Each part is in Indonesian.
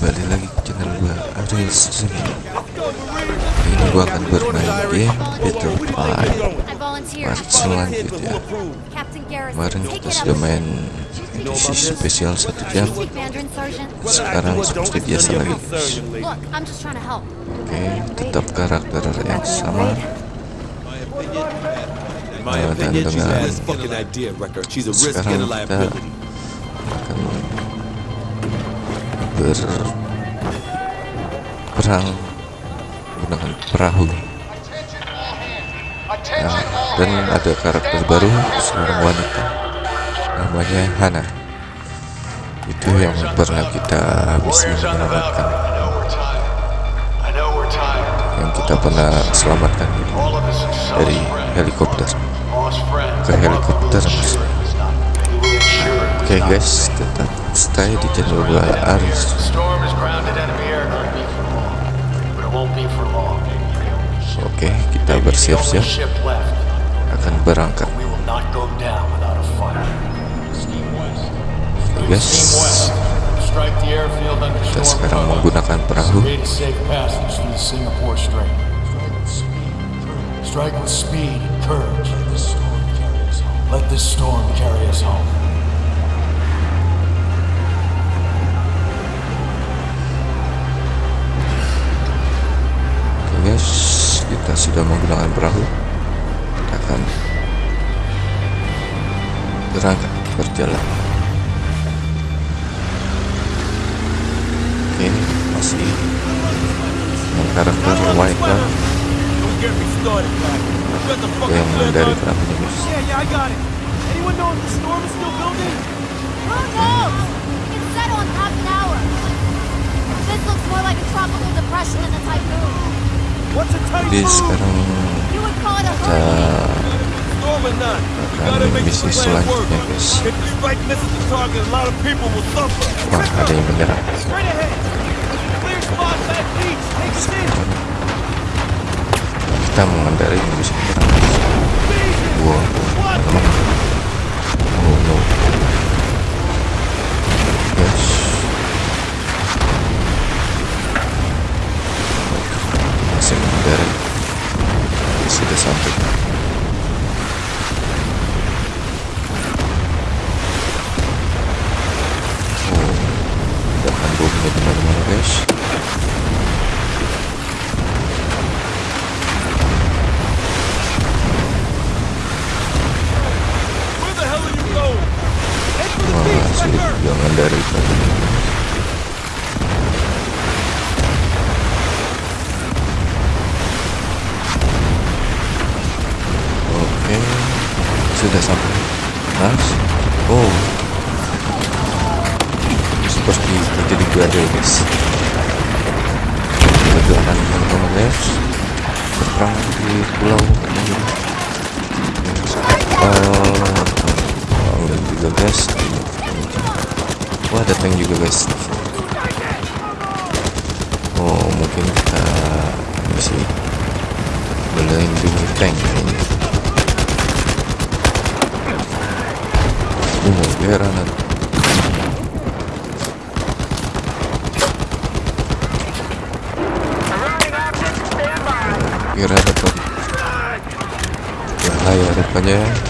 kembali lagi ke channel gua Ariel Kali ini gua akan bermain game Battle Fight part selanjutnya. Kemarin kita sudah main edisi spesial satu jam. Sekarang seperti biasa lagi Oke, tetap karakter yang sama. Dan dengan sekarang kita akan berperang menggunakan perahu. Nah, dan ada karakter baru seorang wanita. Namanya Hana. Itu yang pernah kita bisa menyelamatkan. Yang kita pernah selamatkan dari helikopter. Ke helikopter oke okay guys tetap stay di channel gua Aris Oke, okay, kita bersiap-siap. Akan berangkat. Okay, guys, kita sekarang menggunakan perahu. Strike with speed and courage. Let this storm carry us home. Sudah menggunakan perahu kita akan berangkat berjalan. Oke masih yang karakter white kan yang dari perahunya guys This Jadi sekarang kita akan misi selanjutnya guys. Wah ada yang menyerang. Kita mengendarai bisa menyerang Wow guys oh mungkin kita bisa melindungi tank ini Oh, granat. Kira dapat bahaya depannya.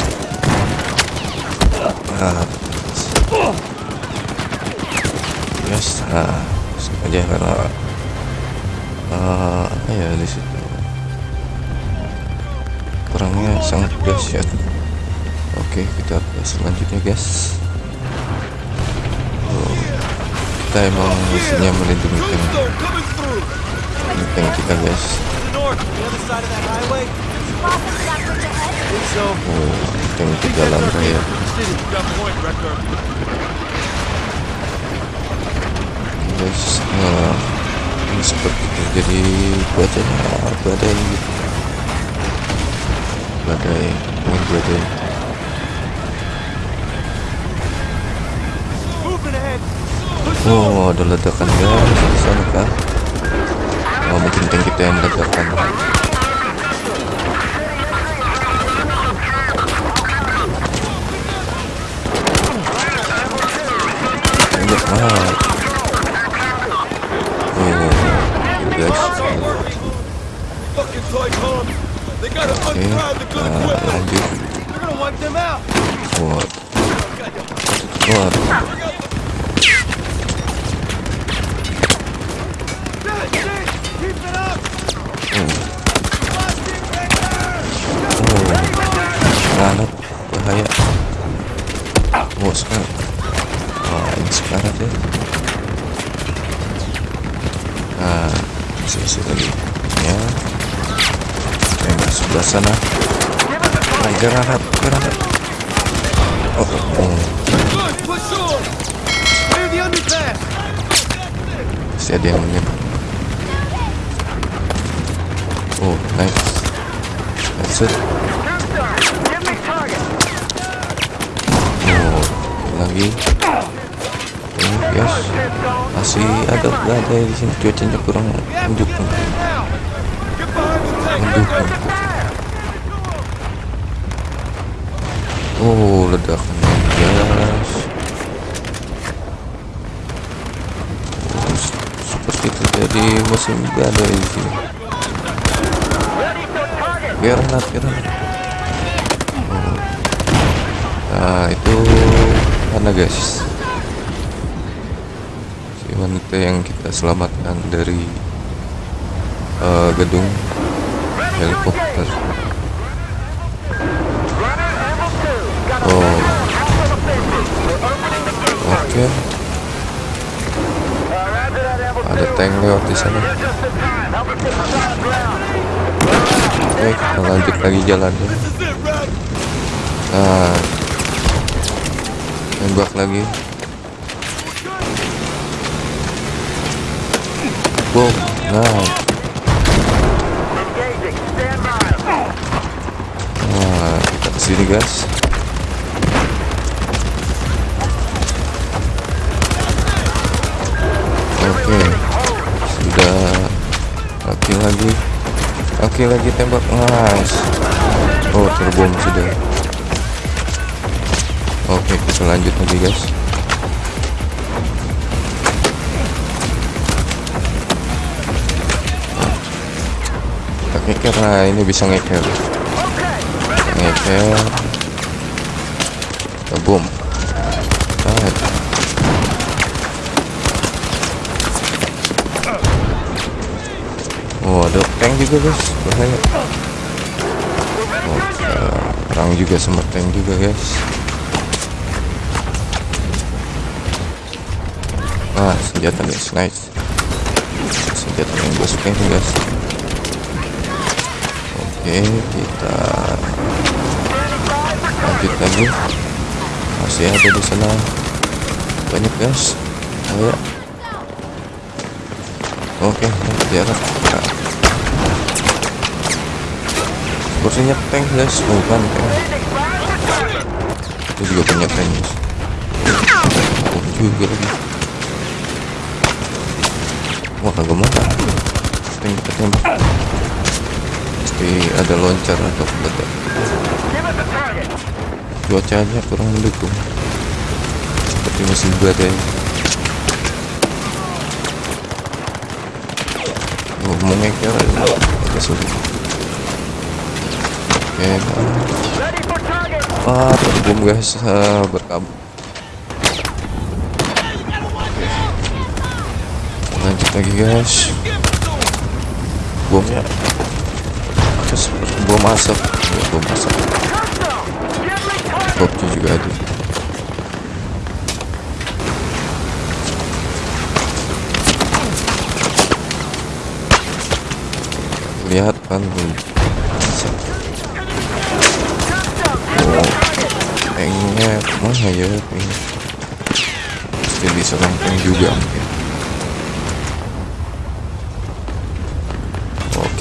nah, guys nah sengaja karena uh, apa ya. Di situ perangnya sangat dahsyat oke kita ke selanjutnya guys. Oh, kita emang misinya melindungi tank tank kita guys oh yang tiga lantai ya guys nah eh, ini seperti itu jadi bacanya badai gitu badai main badai Oh ada ledakan guys di sana kan? Oh mungkin tank kita yang ledakan. Bahaya oh sekarang. Wah ini sekarang deh nah isi isi lagi. Ya. Yang sebelah sana. Nah, granat granat. Oh, oh. masih ada yang menyebut oh nice. That's it lagi. Ini guys masih ada ada di sini. Cuacanya kurang mendukung. Mendukung. Oh ledakan. Guys oh, seperti terjadi musim badai di sini. Granat granat oh. nah itu mana guys? Si wanita yang kita selamatkan dari uh, gedung helikopter. Oh. Oke. Okay. ada tank lewat di sana. Oke okay, kita lanjut lagi jalannya. Nah nembak lagi. Boom nah nah kita ke sini guys. Oke okay. sudah laki lagi. Laki lagi tembak nice. Oh terbom sudah oke kita lanjut lagi guys. Kita ngeker nah ini bisa ngeker. Ngeker. Boom. Oh ada tank juga guys. Bahaya. Oh, perang juga sama tank juga guys ah senjata guys. Nice senjata yang gue suka guys. Oke kita lanjut lagi. Masih ada di sana. Banyak guys. Ayo. Oke jarak nah. kursinya tank guys. Bukan tank. Itu juga punya tank guys. Oh juga lagi wah kagak mau. Tembak tembak. Pasti ada loncar atau ledak cuacanya kurang mendukung. Seperti musim badai oh, mau ngeker agak sulit. Oke. Ah terbom guys ah, berkabut lanjut lagi guys. Bomnya terus bom asap. Ya, bom asap. Bobnya juga ada. Lihat kan oh, tanknya mana ya pasti diserang tank juga mungkin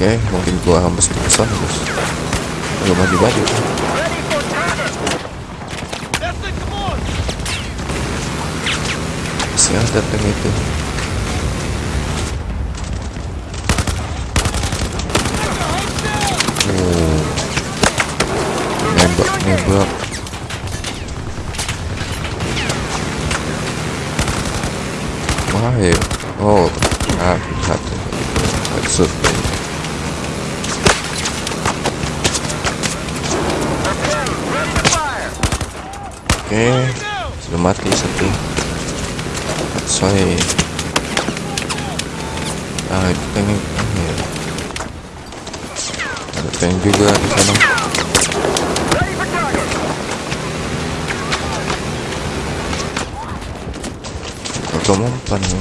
oke mungkin gua bos belum bagi-bagi masih ada tank itu. Oh. Nembak nembak wah ya. Oh ah satu. Maksud oke sudah mati satu soy ah tank ini ya. ada tank juga di sana. Atau mempan ya.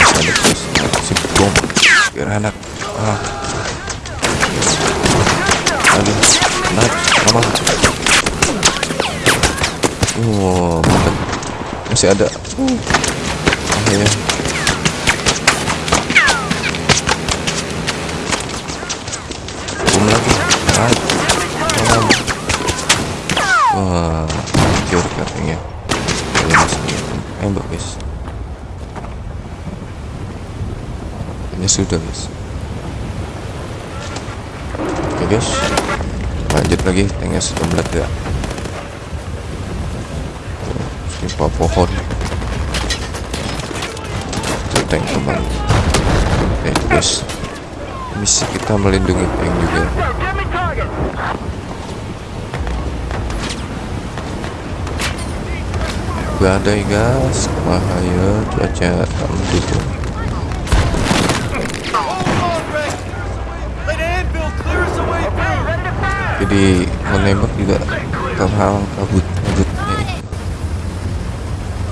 Ada terus. Si bom. Biar ah. Aduh masih ada uh. ah, ya. lagi tembak guys ini sudah guys oke guys lanjut lagi tanknya sudah meledak timpa pohon. Itu tank teman oke guys misi kita melindungi tank juga. Badai gas bahaya cuaca tak mendukung jadi menembak juga terhalang kabut kabutnya itu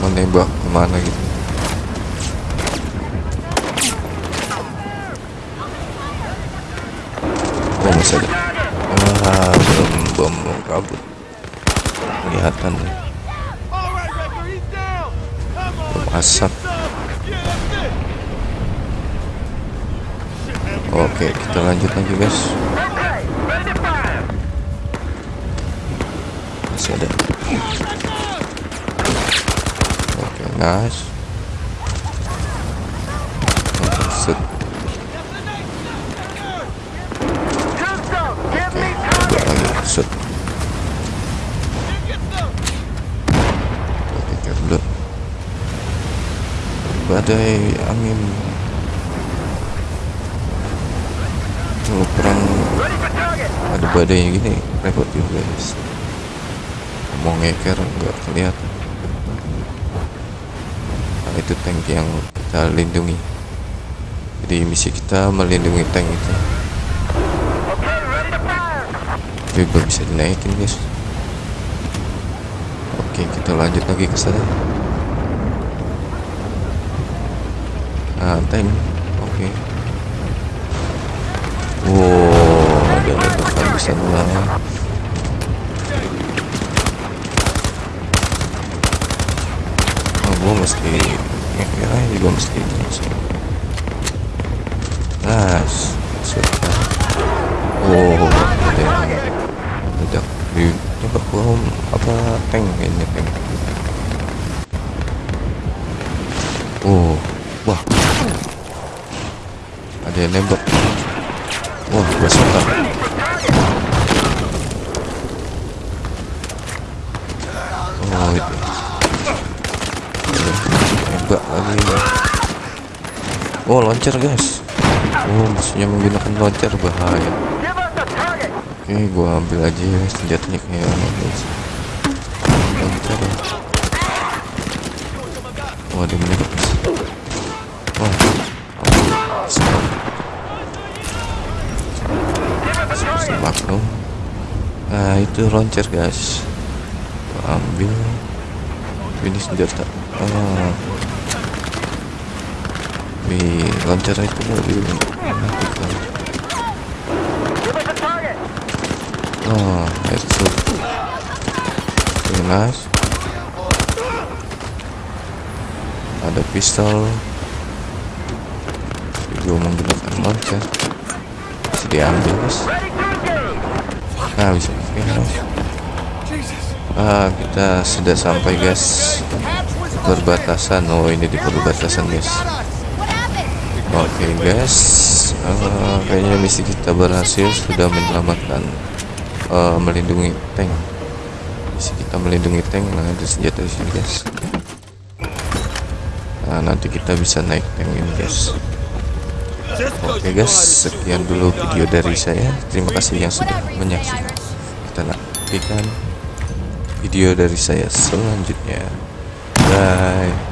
menembak ke mana gitu. Oh masih ada. Ah bom bom kabut. Kelihatan nih. Bom asap oke kita lanjut lagi guys masih ada. Oke nice. Oke set. Oke oke kerja badai angin. Kalau perang ada badai gini repot juga guys mau ngeker nggak kelihatan nah, itu tank yang kita lindungi. Jadi misi kita melindungi tank itu. Tapi belum bisa dinaikin guys. Oke kita lanjut lagi ke sana. Nah tank. Oke. Wow ada ledakan di sana gue mesti ya, ya juga mesti nice sudah. Oh ada yang ledak di coba bom apa tank kayaknya tank. Oh wah. Ada yang nembak. Wah gue suka oh launcher guys. Oh musuhnya menggunakan launcher bahaya. Oke gua ambil aja ya senjatanya kayak guys. Launcher ya. Oh ada menembak guys. Wah. Maklum nah itu launcher guys. Gua ambil. Ini senjata. Ah Wih, launcher itu lebih menakutkan. Oh, headshot. Nice. Ada pistol. juga menggunakan launcher bisa diambil guys nah bisa helm ah kita sudah sampai guys perbatasan oh ini di perbatasan guys oke guys uh, kayaknya misi kita berhasil sudah menyelamatkan uh, melindungi tank misi kita melindungi tank nah ada senjata di sini guys nah nanti kita bisa naik tank ini guys Oke guys, sekian dulu video dari saya. Terima kasih yang sudah menyaksikan. Kita nantikan video dari saya selanjutnya. Bye.